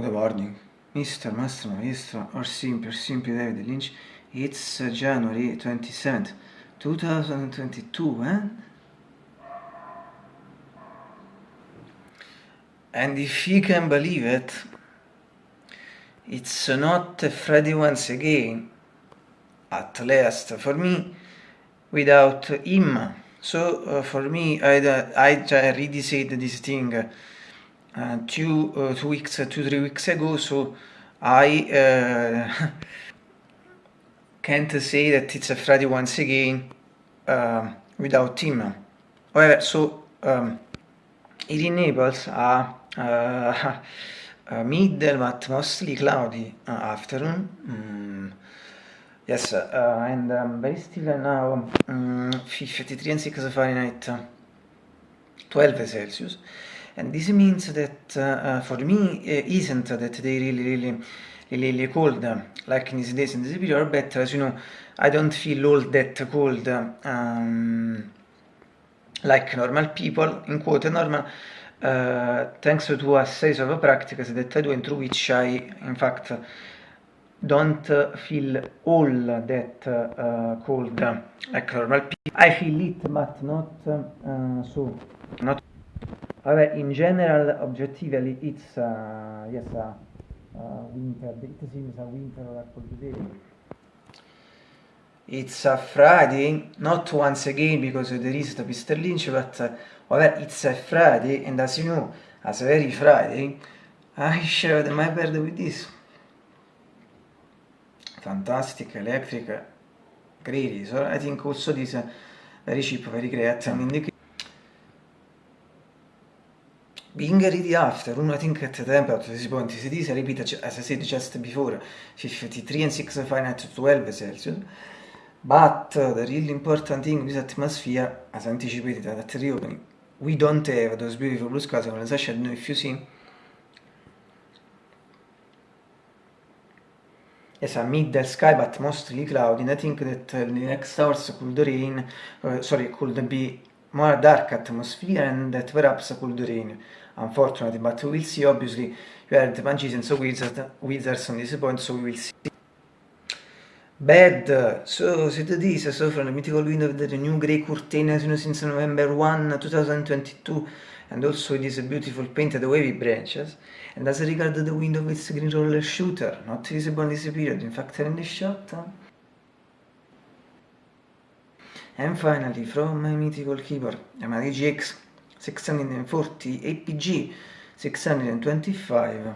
Good morning, Mr. Master Maestro, or simply, or simply David Lynch. It's January 27th, 2022, eh? And if you can believe it, it's not Friday once again, at least for me, without him. So uh, for me, I, I already said this thing uh, eh, two uh, two weeks two three weeks ago so i uh, eh, can't say that it's a friday once again eh, without him however so um, it enables a, a, a middle but mostly cloudy afternoon mm. Yes, uh, and um, very still now mm, um, 53 and 6 Fahrenheit, 12 Celsius. And this means that uh, uh, for me uh, isn't that they really really really cold like in these days in this period but as you know I don't feel all that cold um, like normal people in quote normal uh, thanks to a series of practices that I do and through which I in fact don't feel all that uh, cold like normal people. I feel it but not uh, so not However, in general, objectively, it's uh, yes, uh, uh, winter. It seems a winter or a cold day. It's a Friday, not once again because there is the Mr. Lynch, but uh, however, it's a Friday, and as you know, as a very Friday, I shared my bed with this. Fantastic, electric, great. So I think also this uh, very cheap, very great, and in the being ready after, I think at the temperature at this point is repeat as I said just before, 53 and 6 Fahrenheit to 12 Celsius. But uh, the really important thing in this atmosphere, as anticipated at the reopening, we don't have those beautiful blue skies, I said, know if you see. Yes, a middle sky, but mostly cloudy, and I think that uh, the next hours could rain, uh, sorry, could be more dark atmosphere and that perhaps could rain. Unfortunately, but we will see. Obviously, you are the magicians, so wizards, wizards on this point, so we will see. Bad, so set this, so from the mythical window of the new grey curtain as you know since November 1, 2022, and also it is a beautiful painted wavy branches, and as regard the window with green roller shooter, not visible in this period, in fact in the shot. And finally, from my mythical keyboard, Yamaha GX 640 APG 625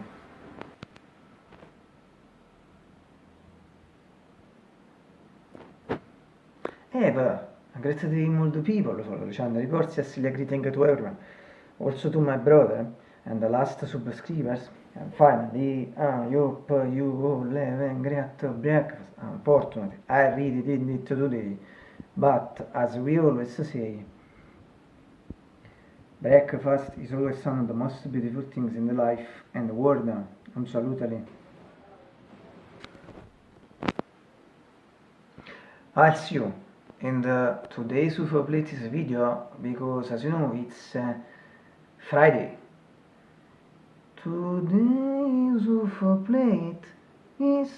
Eh, but a great deal more people follow the channel. Reports yesterday greeting to everyone. Also to my brother and the last subscribers. And finally, I hope you all have a great breakfast. Unfortunately, I really didn't today. But as we always say, breakfast is always one of the most beautiful things in the life and the world. Absolutely. I'll see you in the today's UFO Plates video because as you know it's uh, Friday. Today's UFO plate is